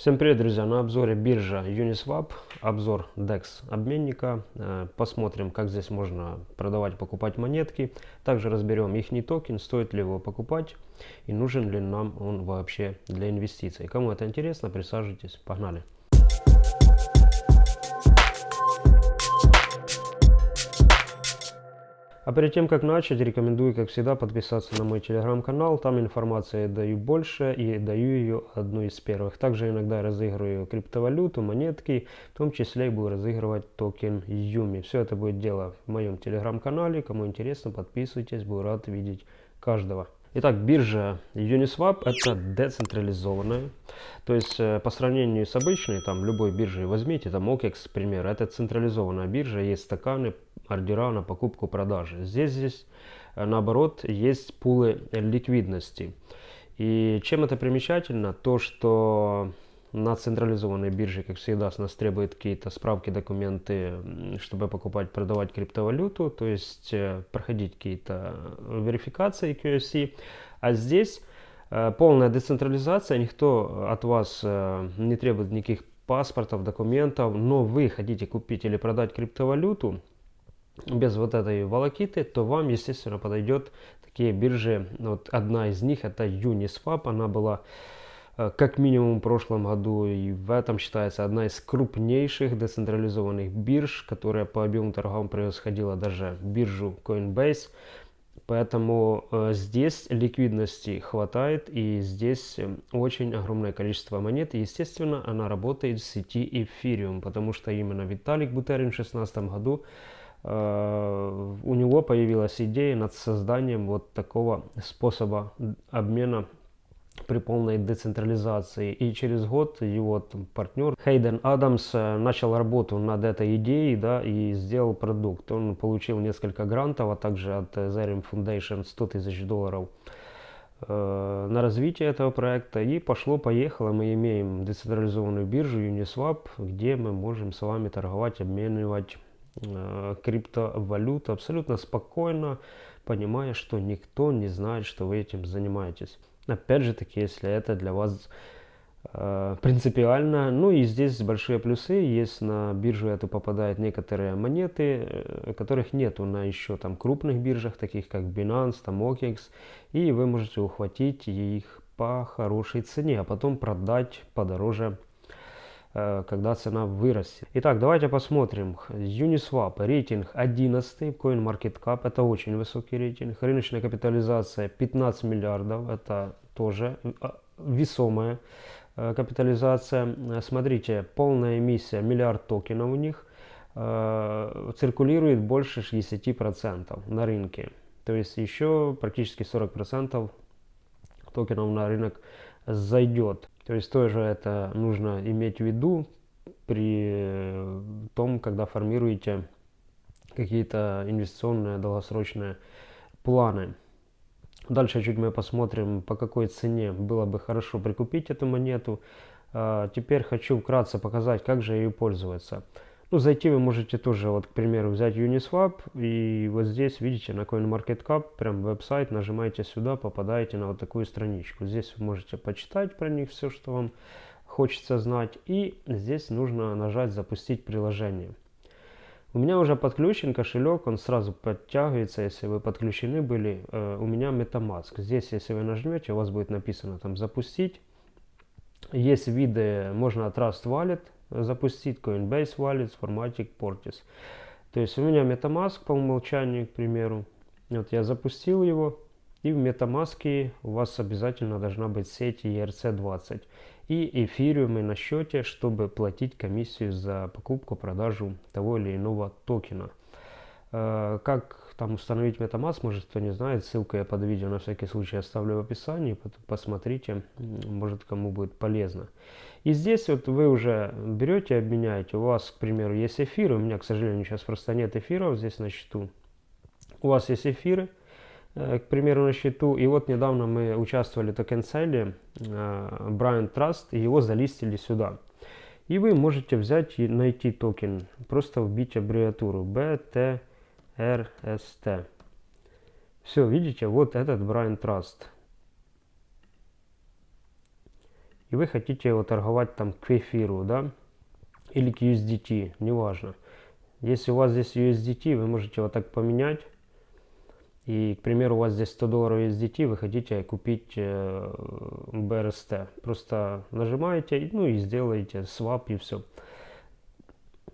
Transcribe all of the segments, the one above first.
Всем привет, друзья! На обзоре биржа Uniswap, обзор DEX обменника. Э, посмотрим, как здесь можно продавать, покупать монетки. Также разберем их токен, стоит ли его покупать и нужен ли нам он вообще для инвестиций. Кому это интересно, присаживайтесь, погнали! А перед тем, как начать, рекомендую, как всегда, подписаться на мой телеграм-канал. Там информации даю больше и даю ее одну из первых. Также иногда разыгрываю криптовалюту, монетки, в том числе и буду разыгрывать токен Юми. Все это будет дело в моем телеграм-канале. Кому интересно, подписывайтесь, буду рад видеть каждого. Итак, биржа Uniswap это децентрализованная. То есть э, по сравнению с обычной, там любой биржей возьмите, там OKEX, к примеру, это централизованная биржа, есть стаканы, ордера на покупку-продажи. Здесь, здесь э, наоборот есть пулы ликвидности. И чем это примечательно? То, что на централизованной бирже, как всегда, с нас требуют какие-то справки, документы, чтобы покупать, продавать криптовалюту, то есть э, проходить какие-то верификации QFC. А здесь э, полная децентрализация, никто от вас не требует никаких паспортов, документов, но вы хотите купить или продать криптовалюту, без вот этой волокиты, то вам, естественно, подойдет такие биржи. Вот одна из них это Uniswap, она была э, как минимум в прошлом году и в этом считается одна из крупнейших децентрализованных бирж, которая по объему торгов превосходила даже биржу Coinbase. Поэтому э, здесь ликвидности хватает и здесь э, очень огромное количество монет. Естественно, она работает в сети Ethereum, потому что именно Виталик Бутерин в 2016 году у него появилась идея над созданием вот такого способа обмена при полной децентрализации. И через год его там, партнер Хейден Адамс э, начал работу над этой идеей да, и сделал продукт. Он получил несколько грантов, а также от Ethereum Foundation 100 тысяч долларов э, на развитие этого проекта. И пошло-поехало. Мы имеем децентрализованную биржу Uniswap, где мы можем с вами торговать, обменивать Э, криптовалют абсолютно спокойно, понимая, что никто не знает, что вы этим занимаетесь. Опять же таки, если это для вас э, принципиально. Ну и здесь большие плюсы. Есть на биржу эту попадают некоторые монеты, э, которых нету на еще там крупных биржах, таких как Binance, там OKEX. И вы можете ухватить их по хорошей цене, а потом продать подороже Э, когда цена вырастет. Итак, давайте посмотрим. Uniswap, рейтинг 11, CoinMarketCap, это очень высокий рейтинг. Рыночная капитализация 15 миллиардов, это тоже э, весомая э, капитализация. Смотрите, полная эмиссия, миллиард токенов у них, циркулирует больше 60% на рынке. То есть еще практически 40% токенов на рынок зайдет. То есть тоже это нужно иметь в виду при том, когда формируете какие-то инвестиционные долгосрочные планы. Дальше чуть мы посмотрим, по какой цене было бы хорошо прикупить эту монету. А, теперь хочу вкратце показать, как же ее пользоваться. Ну, зайти вы можете тоже, вот, к примеру, взять Uniswap, и вот здесь, видите, на CoinMarketCap, прям веб-сайт, нажимаете сюда, попадаете на вот такую страничку. Здесь вы можете почитать про них все, что вам хочется знать, и здесь нужно нажать «Запустить приложение». У меня уже подключен кошелек, он сразу подтягивается, если вы подключены были. Э, у меня MetaMask. Здесь, если вы нажмете, у вас будет написано там «Запустить». Есть виды, можно от Trust Wallet, запустить Coinbase Wallet в формате Portis. То есть у меня MetaMask по умолчанию, к примеру. Вот я запустил его. И в MetaMask у вас обязательно должна быть сеть ERC20 и эфириумы на счете, чтобы платить комиссию за покупку, продажу того или иного токена. Э, как там установить MetaMask, может кто не знает, ссылку я под видео на всякий случай оставлю в описании, посмотрите, может кому будет полезно. И здесь вот вы уже берете, обменяете, у вас, к примеру, есть эфиры, у меня, к сожалению, сейчас просто нет эфиров здесь на счету. У вас есть эфиры, э, к примеру, на счету, и вот недавно мы участвовали в токен-селе Brian Trust, и его залистили сюда. И вы можете взять и найти токен, просто вбить аббревиатуру BT RST. Все, видите, вот этот Brian Trust. и вы хотите его торговать там к эфиру, да, или к USDT, неважно. Если у вас здесь USDT, вы можете вот так поменять. И, к примеру, у вас здесь 100 долларов USDT, вы хотите купить э, BRST. Просто нажимаете, ну и сделаете свап и все.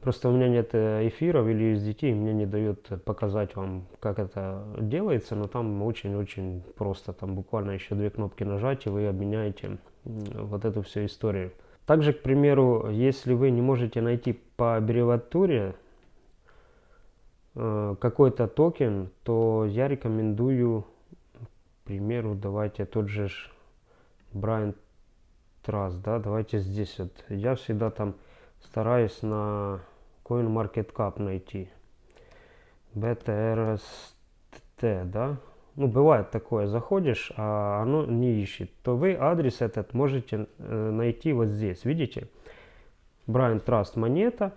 Просто у меня нет э, эфиров или USDT, и мне не дает показать вам, как это делается, но там очень-очень просто. Там буквально еще две кнопки нажать, и вы обменяете вот эту всю историю. Также, к примеру, если вы не можете найти по аббревиатуре э, какой-то токен, то я рекомендую, к примеру, давайте тот же Brian Trust, да, давайте здесь вот. Я всегда там стараюсь на CoinMarketCap найти. BTRST, да, ну, бывает такое, заходишь, а оно не ищет, то вы адрес этот можете э, найти вот здесь, видите? Brian Trust монета,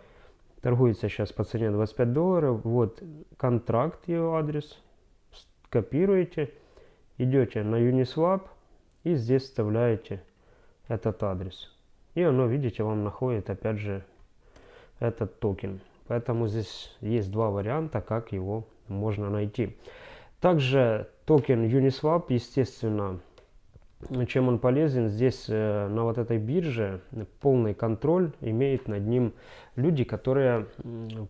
торгуется сейчас по цене 25 долларов, вот контракт, его адрес, копируете, идете на Uniswap и здесь вставляете этот адрес. И оно, видите, вам находит опять же этот токен. Поэтому здесь есть два варианта, как его можно найти. Также токен Uniswap, естественно, чем он полезен, здесь э, на вот этой бирже полный контроль имеет над ним люди, которые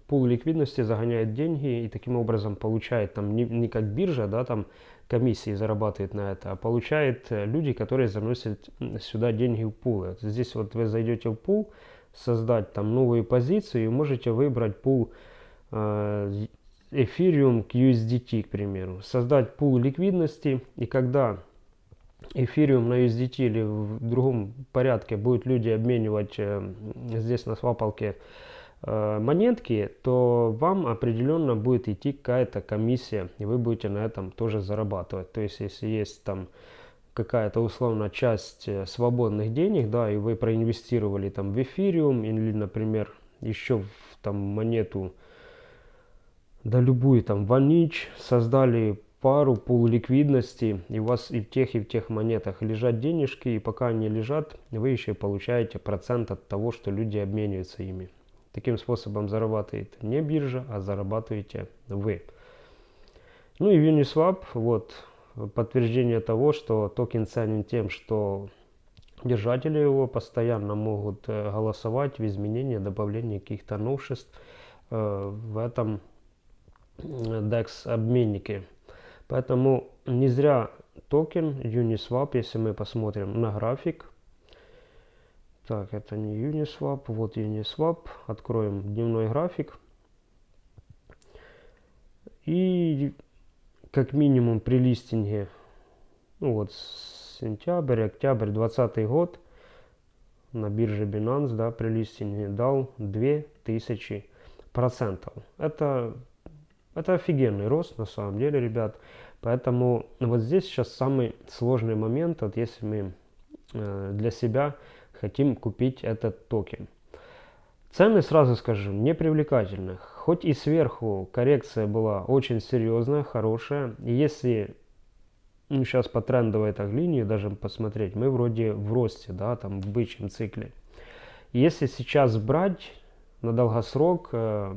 пул ликвидности загоняют деньги и таким образом получает там не, не как биржа, да, там комиссии зарабатывает на это, а получает э, люди, которые заносят сюда деньги в пулы. Здесь вот вы зайдете в пул, создать там новую позицию и можете выбрать пул э, Ethereum к USDT, к примеру. Создать пул ликвидности, и когда Ethereum на USDT или в другом порядке будут люди обменивать э, здесь на свапалке э, монетки, то вам определенно будет идти какая-то комиссия, и вы будете на этом тоже зарабатывать. То есть, если есть там какая-то условно часть э, свободных денег, да, и вы проинвестировали там в Ethereum или, например, еще в там монету да любую там ванич, создали пару пул ликвидности, и у вас и в тех, и в тех монетах лежат денежки, и пока они лежат, вы еще получаете процент от того, что люди обмениваются ими. Таким способом зарабатывает не биржа, а зарабатываете вы. Ну и Uniswap, вот подтверждение того, что токен ценен тем, что держатели его постоянно могут э, голосовать в изменении, добавлении каких-то новшеств э, в этом DEX обменники. Поэтому не зря токен Uniswap, если мы посмотрим на график. Так, это не Uniswap, вот Uniswap. Откроем дневной график. И как минимум при листинге, ну вот сентябрь, октябрь 2020 год на бирже Binance, да, при листинге дал 2000 процентов. Это это офигенный рост на самом деле, ребят. Поэтому вот здесь сейчас самый сложный момент, вот если мы э, для себя хотим купить этот токен. Цены, сразу скажу, не привлекательны. Хоть и сверху коррекция была очень серьезная, хорошая. И если ну, сейчас по трендовой так линии даже посмотреть, мы вроде в росте, да, там в бычьем цикле. Если сейчас брать на долгосрок, э,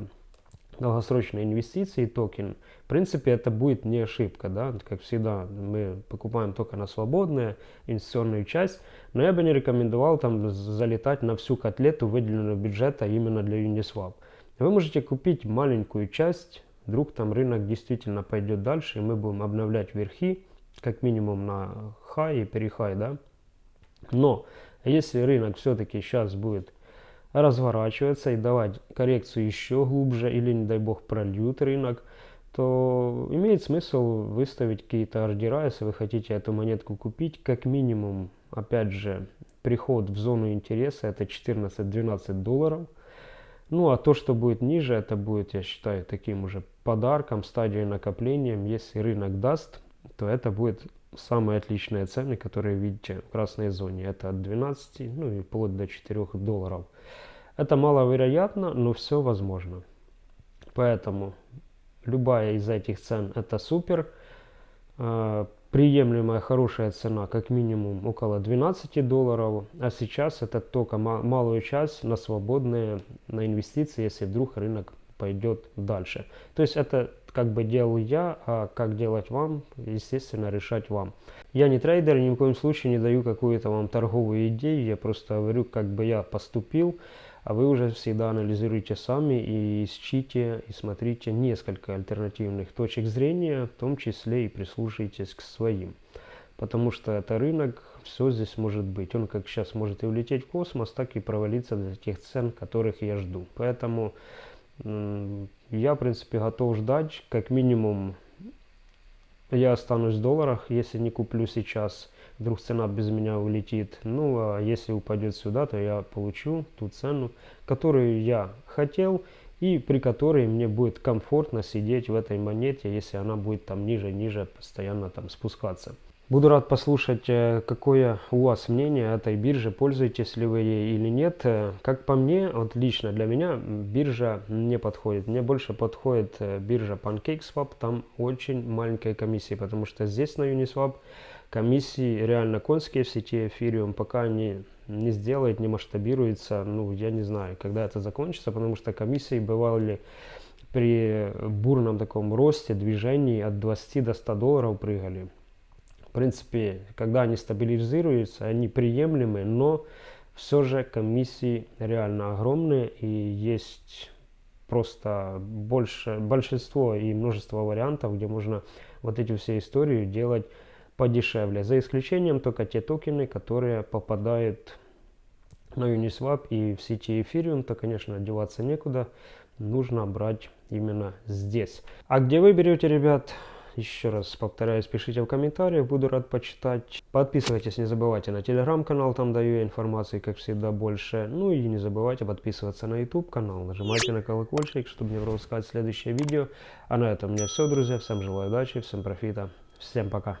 долгосрочные инвестиции, токен, в принципе, это будет не ошибка, да, как всегда, мы покупаем только на свободную инвестиционную часть, но я бы не рекомендовал там залетать на всю котлету выделенного бюджета именно для Uniswap. Вы можете купить маленькую часть, вдруг там рынок действительно пойдет дальше, и мы будем обновлять верхи, как минимум на хай и перехай, да. Но если рынок все-таки сейчас будет разворачиваться и давать коррекцию еще глубже или, не дай бог, прольют рынок, то имеет смысл выставить какие-то ордера, если вы хотите эту монетку купить. Как минимум, опять же, приход в зону интереса это 14-12 долларов. Ну а то, что будет ниже, это будет, я считаю, таким уже подарком, стадией накоплением. Если рынок даст, то это будет самые отличные цены, которые видите в красной зоне. Это от 12, ну и вплоть до 4 долларов. Это маловероятно, но все возможно. Поэтому любая из этих цен это супер. А, приемлемая хорошая цена, как минимум около 12 долларов, а сейчас это только малую часть на свободные, на инвестиции, если вдруг рынок пойдет дальше. То есть это как бы делал я, а как делать вам, естественно, решать вам. Я не трейдер, ни в коем случае не даю какую-то вам торговую идею, я просто говорю, как бы я поступил, а вы уже всегда анализируйте сами и ищите и смотрите несколько альтернативных точек зрения, в том числе и прислушайтесь к своим. Потому что это рынок, все здесь может быть. Он как сейчас может и улететь в космос, так и провалиться до тех цен, которых я жду. Поэтому я, в принципе, готов ждать. Как минимум, я останусь в долларах, если не куплю сейчас. Вдруг цена без меня улетит. Ну, а если упадет сюда, то я получу ту цену, которую я хотел и при которой мне будет комфортно сидеть в этой монете, если она будет там ниже-ниже постоянно там спускаться. Буду рад послушать, э, какое у вас мнение о этой бирже, пользуетесь ли вы ей или нет. Э, как по мне, вот лично для меня биржа не подходит. Мне больше подходит э, биржа PancakeSwap, там очень маленькая комиссия, потому что здесь на Uniswap комиссии реально конские в сети Ethereum, пока они не сделают, не масштабируется, ну я не знаю, когда это закончится, потому что комиссии бывали при бурном таком росте движений от 20 до 100 долларов прыгали. В принципе, когда они стабилизируются, они приемлемы, но все же комиссии реально огромные и есть просто больше, большинство и множество вариантов, где можно вот эти все истории делать подешевле. За исключением только те токены, которые попадают на Uniswap и в сети Ethereum, то, конечно, деваться некуда. Нужно брать именно здесь. А где вы берете, ребят, еще раз повторяюсь, пишите в комментариях, буду рад почитать. Подписывайтесь, не забывайте на телеграм-канал, там даю информации, как всегда, больше. Ну и не забывайте подписываться на YouTube канал, нажимайте на колокольчик, чтобы не пропускать следующее видео. А на этом у меня все, друзья. Всем желаю удачи, всем профита, всем пока.